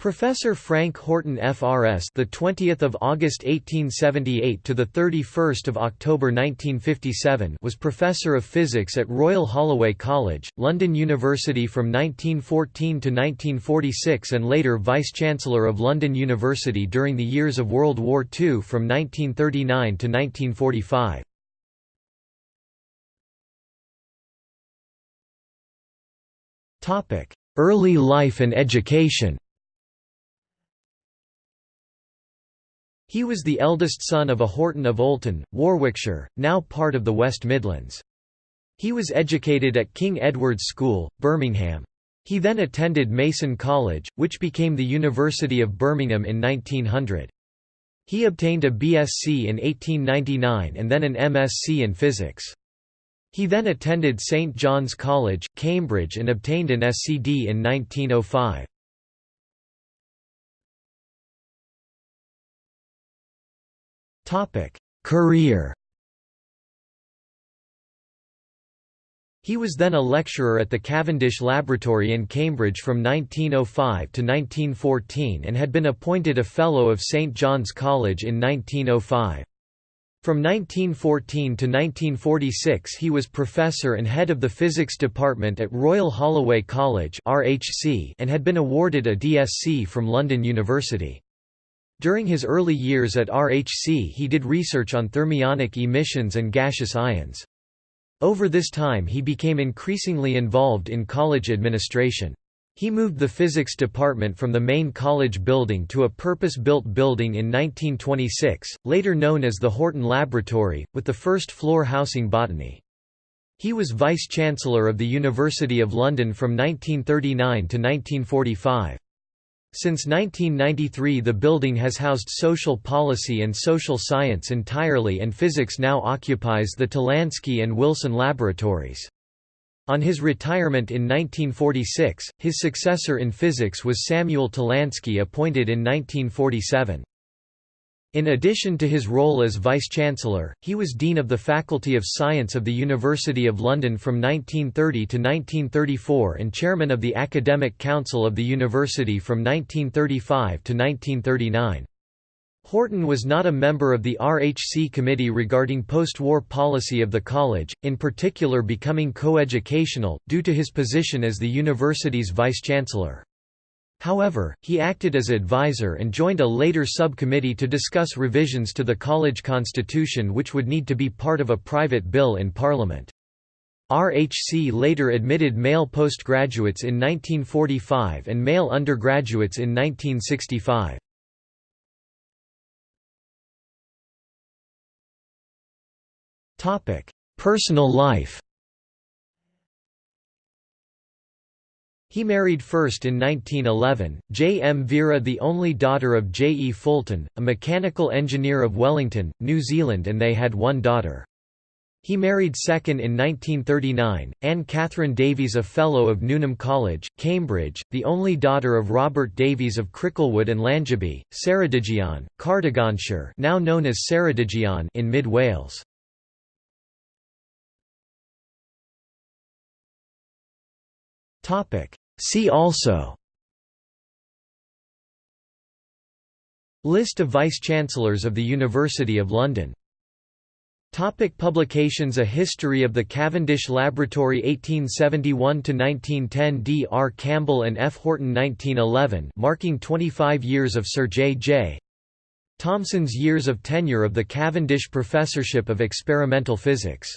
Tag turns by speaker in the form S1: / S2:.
S1: Professor Frank Horton FRS the 20th of August 1878 to the 31st of October 1957 was professor of physics at Royal Holloway College, London University from 1914 to 1946 and later vice-chancellor of London University during the years of World War II from 1939 to 1945. Topic: Early life and education. He was the eldest son of a Horton of Olton, Warwickshire, now part of the West Midlands. He was educated at King Edward's School, Birmingham. He then attended Mason College, which became the University of Birmingham in 1900. He obtained a BSc in 1899 and then an MSc in physics. He then attended St John's College, Cambridge and obtained an SCD in 1905. Career He was then a lecturer at the Cavendish Laboratory in Cambridge from 1905 to 1914 and had been appointed a Fellow of St John's College in 1905. From 1914 to 1946 he was professor and head of the physics department at Royal Holloway College and had been awarded a DSc from London University. During his early years at RHC he did research on thermionic emissions and gaseous ions. Over this time he became increasingly involved in college administration. He moved the physics department from the main college building to a purpose-built building in 1926, later known as the Horton Laboratory, with the first floor housing botany. He was Vice-Chancellor of the University of London from 1939 to 1945. Since 1993 the building has housed social policy and social science entirely and physics now occupies the Tolansky and Wilson laboratories. On his retirement in 1946, his successor in physics was Samuel Tolansky appointed in 1947. In addition to his role as Vice-Chancellor, he was Dean of the Faculty of Science of the University of London from 1930 to 1934 and Chairman of the Academic Council of the University from 1935 to 1939. Horton was not a member of the RHC committee regarding post-war policy of the college, in particular becoming coeducational, due to his position as the university's vice-chancellor. However, he acted as advisor and joined a later subcommittee to discuss revisions to the college constitution which would need to be part of a private bill in Parliament. RHC later admitted male postgraduates in 1945 and male undergraduates in 1965. Personal life He married first in 1911, J. M. Vera the only daughter of J. E. Fulton, a mechanical engineer of Wellington, New Zealand and they had one daughter. He married second in 1939, Anne Catherine Davies a Fellow of Newnham College, Cambridge, the only daughter of Robert Davies of Cricklewood and Llangybi, Ceredigion, Cardiganshire now known as Ceredigion in mid Wales. See also List of Vice-Chancellors of the University of London Topic publications A History of the Cavendish Laboratory 1871–1910 D. R. Campbell and F. Horton 1911 marking 25 years of Sir J. J. Thomson's years of tenure of the Cavendish Professorship of Experimental Physics